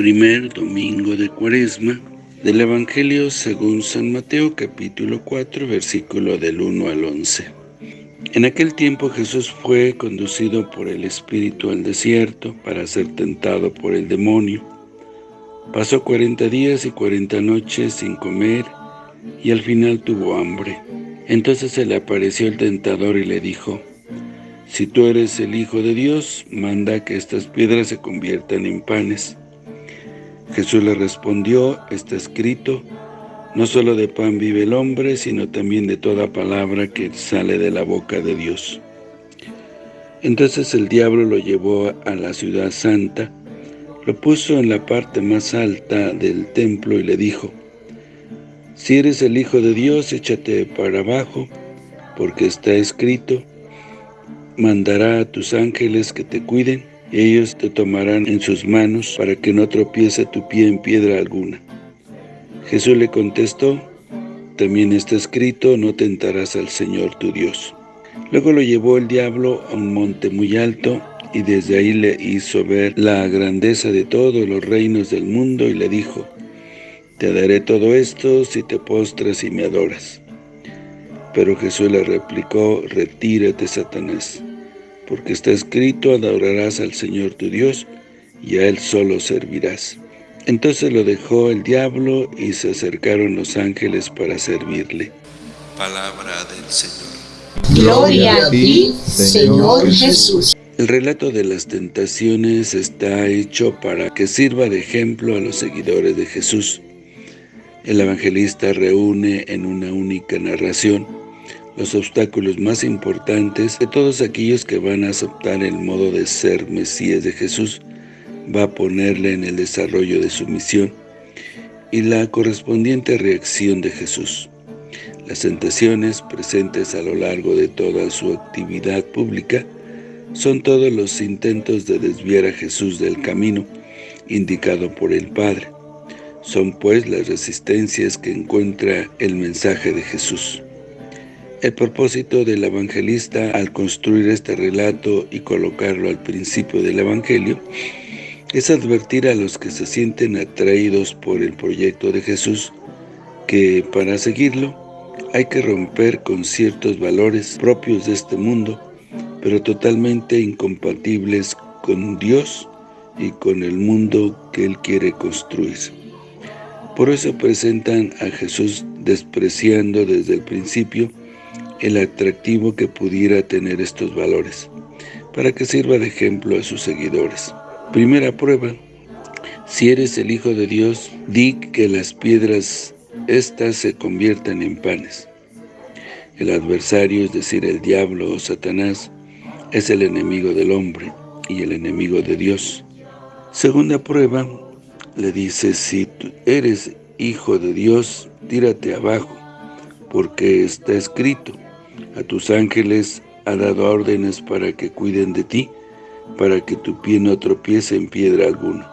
Primer domingo de Cuaresma del Evangelio según San Mateo capítulo 4 versículo del 1 al 11. En aquel tiempo Jesús fue conducido por el Espíritu al desierto para ser tentado por el demonio. Pasó cuarenta días y cuarenta noches sin comer y al final tuvo hambre. Entonces se le apareció el tentador y le dijo, Si tú eres el Hijo de Dios, manda que estas piedras se conviertan en panes. Jesús le respondió, está escrito, no solo de pan vive el hombre, sino también de toda palabra que sale de la boca de Dios. Entonces el diablo lo llevó a la ciudad santa, lo puso en la parte más alta del templo y le dijo, Si eres el Hijo de Dios, échate para abajo, porque está escrito, mandará a tus ángeles que te cuiden, ellos te tomarán en sus manos para que no tropiece tu pie en piedra alguna. Jesús le contestó, también está escrito, no tentarás al Señor tu Dios. Luego lo llevó el diablo a un monte muy alto, y desde ahí le hizo ver la grandeza de todos los reinos del mundo, y le dijo, Te daré todo esto si te postras y me adoras. Pero Jesús le replicó, Retírate, Satanás porque está escrito, adorarás al Señor tu Dios, y a Él solo servirás. Entonces lo dejó el diablo, y se acercaron los ángeles para servirle. Palabra del Señor. Gloria a ti, Señor Jesús. El relato de las tentaciones está hecho para que sirva de ejemplo a los seguidores de Jesús. El evangelista reúne en una única narración los obstáculos más importantes de todos aquellos que van a aceptar el modo de ser Mesías de Jesús, va a ponerle en el desarrollo de su misión y la correspondiente reacción de Jesús. Las tentaciones presentes a lo largo de toda su actividad pública son todos los intentos de desviar a Jesús del camino indicado por el Padre. Son pues las resistencias que encuentra el mensaje de Jesús. El propósito del evangelista al construir este relato y colocarlo al principio del evangelio es advertir a los que se sienten atraídos por el proyecto de Jesús que para seguirlo hay que romper con ciertos valores propios de este mundo, pero totalmente incompatibles con Dios y con el mundo que Él quiere construir. Por eso presentan a Jesús despreciando desde el principio el atractivo que pudiera tener estos valores, para que sirva de ejemplo a sus seguidores. Primera prueba, si eres el Hijo de Dios, di que las piedras estas se conviertan en panes. El adversario, es decir, el diablo o Satanás, es el enemigo del hombre y el enemigo de Dios. Segunda prueba, le dice, si eres hijo de Dios, tírate abajo, porque está escrito, a tus ángeles ha dado órdenes para que cuiden de ti, para que tu pie no tropiece en piedra alguna.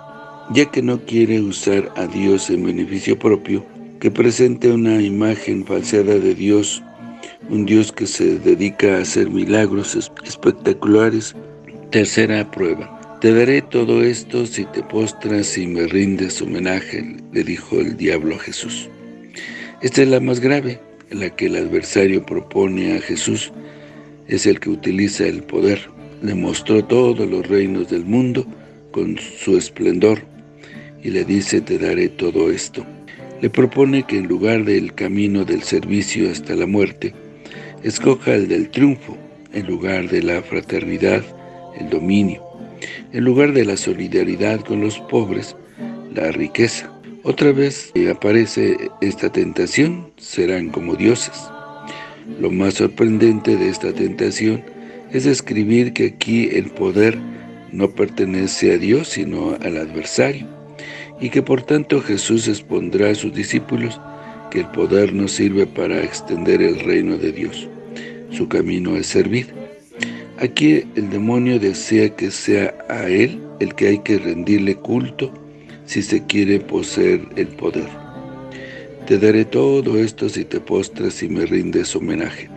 Ya que no quiere usar a Dios en beneficio propio, que presente una imagen falseada de Dios, un Dios que se dedica a hacer milagros espectaculares. Tercera prueba. Te daré todo esto si te postras y me rindes homenaje, le dijo el diablo a Jesús. Esta es la más grave, la que el adversario propone a Jesús es el que utiliza el poder. Le mostró todos los reinos del mundo con su esplendor y le dice, te daré todo esto. Le propone que en lugar del camino del servicio hasta la muerte, escoja el del triunfo, en lugar de la fraternidad, el dominio, en lugar de la solidaridad con los pobres, la riqueza. Otra vez aparece esta tentación, serán como dioses. Lo más sorprendente de esta tentación es escribir que aquí el poder no pertenece a Dios, sino al adversario, y que por tanto Jesús expondrá a sus discípulos que el poder no sirve para extender el reino de Dios. Su camino es servir. Aquí el demonio desea que sea a él el que hay que rendirle culto, si se quiere poseer el poder. Te daré todo esto si te postras y me rindes homenaje.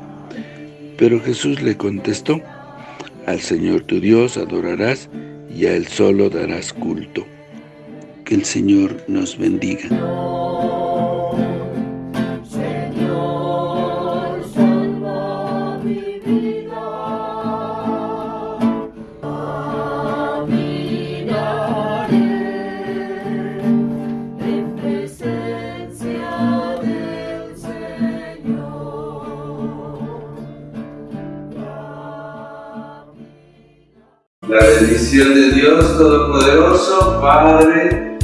Pero Jesús le contestó, al Señor tu Dios adorarás y a Él solo darás culto. Que el Señor nos bendiga. La bendición de Dios Todopoderoso, Padre,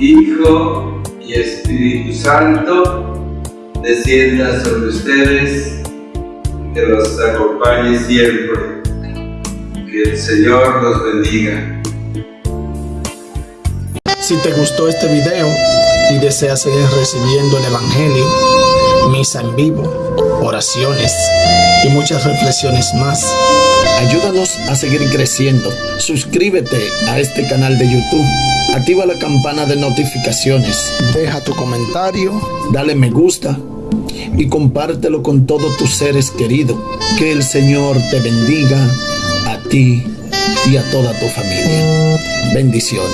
Hijo y Espíritu Santo, descienda sobre ustedes, que los acompañe siempre. Que el Señor los bendiga. Si te gustó este video y deseas seguir recibiendo el Evangelio, misa en vivo, oraciones y muchas reflexiones más, ayúdanos a seguir creciendo. Suscríbete a este canal de YouTube. Activa la campana de notificaciones. Deja tu comentario, dale me gusta y compártelo con todos tus seres queridos. Que el Señor te bendiga a ti y a toda tu familia. Bendiciones.